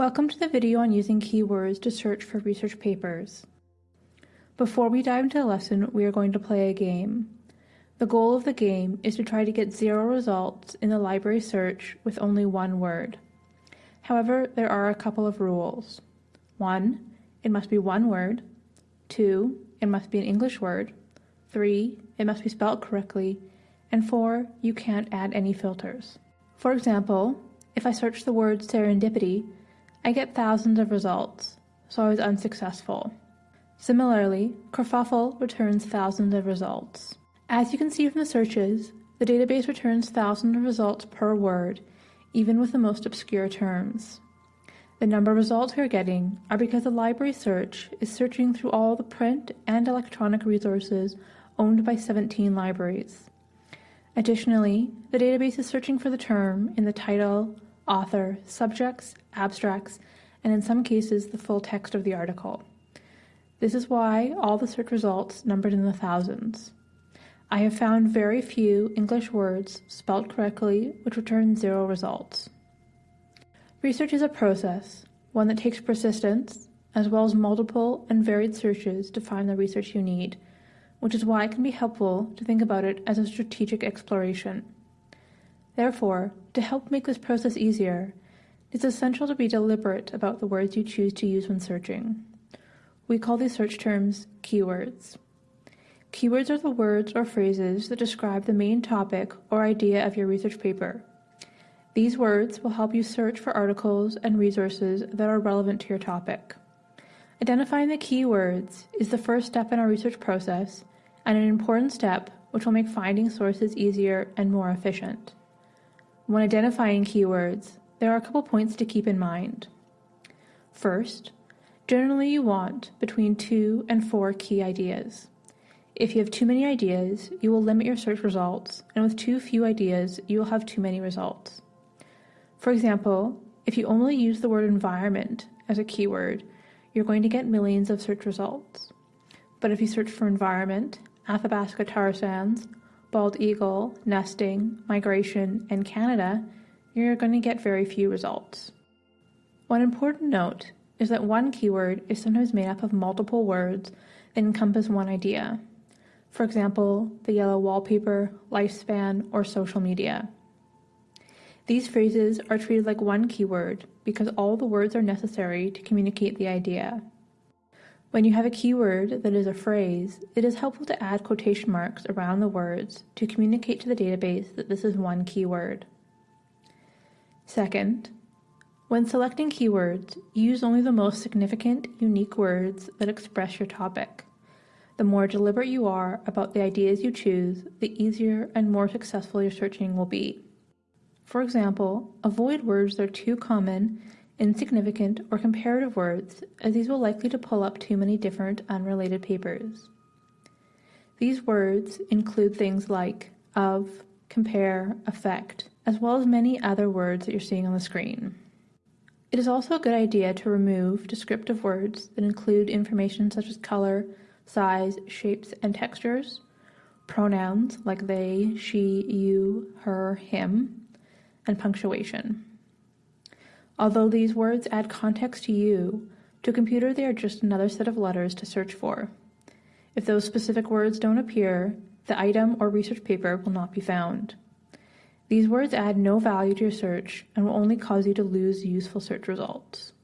Welcome to the video on using keywords to search for research papers. Before we dive into the lesson, we are going to play a game. The goal of the game is to try to get zero results in the library search with only one word. However, there are a couple of rules. One, it must be one word. Two, it must be an English word. Three, it must be spelled correctly. And four, you can't add any filters. For example, if I search the word serendipity, I get thousands of results, so I was unsuccessful. Similarly, kerfuffle returns thousands of results. As you can see from the searches, the database returns thousands of results per word, even with the most obscure terms. The number of results we are getting are because the library search is searching through all the print and electronic resources owned by 17 libraries. Additionally, the database is searching for the term in the title, author, subjects, abstracts, and in some cases the full text of the article. This is why all the search results numbered in the thousands. I have found very few English words spelled correctly which return zero results. Research is a process, one that takes persistence, as well as multiple and varied searches to find the research you need, which is why it can be helpful to think about it as a strategic exploration. Therefore, to help make this process easier, it is essential to be deliberate about the words you choose to use when searching. We call these search terms keywords. Keywords are the words or phrases that describe the main topic or idea of your research paper. These words will help you search for articles and resources that are relevant to your topic. Identifying the keywords is the first step in our research process and an important step which will make finding sources easier and more efficient. When identifying keywords, there are a couple points to keep in mind. First, generally you want between two and four key ideas. If you have too many ideas, you will limit your search results, and with too few ideas, you will have too many results. For example, if you only use the word environment as a keyword, you're going to get millions of search results. But if you search for environment, Athabasca tar sands, bald eagle, nesting, migration, and Canada, you're going to get very few results. One important note is that one keyword is sometimes made up of multiple words that encompass one idea. For example, the yellow wallpaper, lifespan, or social media. These phrases are treated like one keyword because all the words are necessary to communicate the idea. When you have a keyword that is a phrase, it is helpful to add quotation marks around the words to communicate to the database that this is one keyword. Second, when selecting keywords, use only the most significant, unique words that express your topic. The more deliberate you are about the ideas you choose, the easier and more successful your searching will be. For example, avoid words that are too common insignificant, or comparative words, as these will likely to pull up too many different unrelated papers. These words include things like of, compare, affect, as well as many other words that you're seeing on the screen. It is also a good idea to remove descriptive words that include information such as color, size, shapes, and textures, pronouns like they, she, you, her, him, and punctuation. Although these words add context to you, to a computer they are just another set of letters to search for. If those specific words don't appear, the item or research paper will not be found. These words add no value to your search and will only cause you to lose useful search results.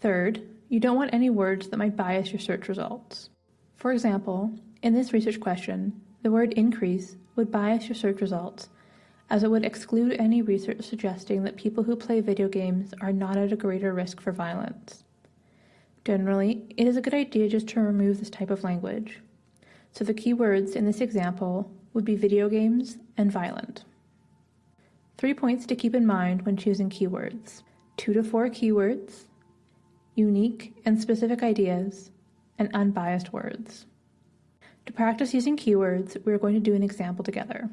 Third, you don't want any words that might bias your search results. For example, in this research question, the word increase would bias your search results as it would exclude any research suggesting that people who play video games are not at a greater risk for violence. Generally, it is a good idea just to remove this type of language. So the keywords in this example would be video games and violent. Three points to keep in mind when choosing keywords. Two to four keywords, unique and specific ideas, and unbiased words. To practice using keywords, we are going to do an example together.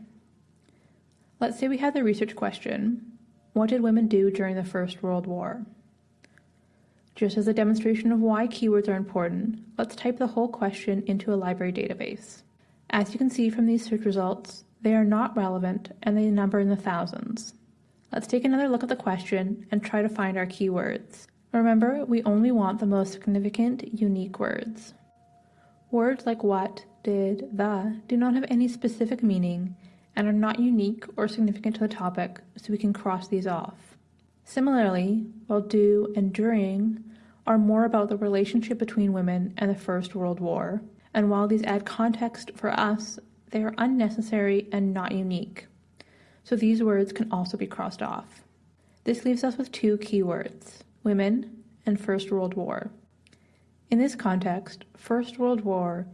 Let's say we have the research question, what did women do during the First World War? Just as a demonstration of why keywords are important, let's type the whole question into a library database. As you can see from these search results, they are not relevant and they number in the thousands. Let's take another look at the question and try to find our keywords. Remember, we only want the most significant, unique words. Words like what, did, the do not have any specific meaning and are not unique or significant to the topic, so we can cross these off. Similarly, while do and during are more about the relationship between women and the First World War, and while these add context for us, they are unnecessary and not unique. So these words can also be crossed off. This leaves us with two keywords, women and First World War. In this context, First World War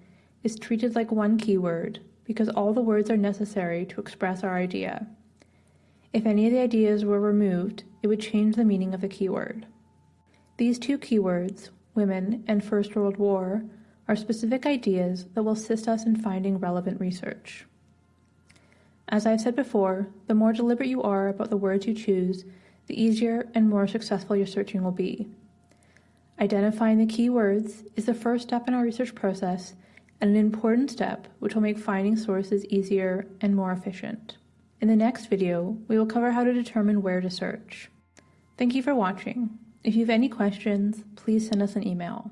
is treated like one keyword because all the words are necessary to express our idea. If any of the ideas were removed, it would change the meaning of the keyword. These two keywords, women and First World War, are specific ideas that will assist us in finding relevant research. As I've said before, the more deliberate you are about the words you choose, the easier and more successful your searching will be. Identifying the keywords is the first step in our research process and an important step which will make finding sources easier and more efficient. In the next video, we will cover how to determine where to search. Thank you for watching. If you have any questions, please send us an email.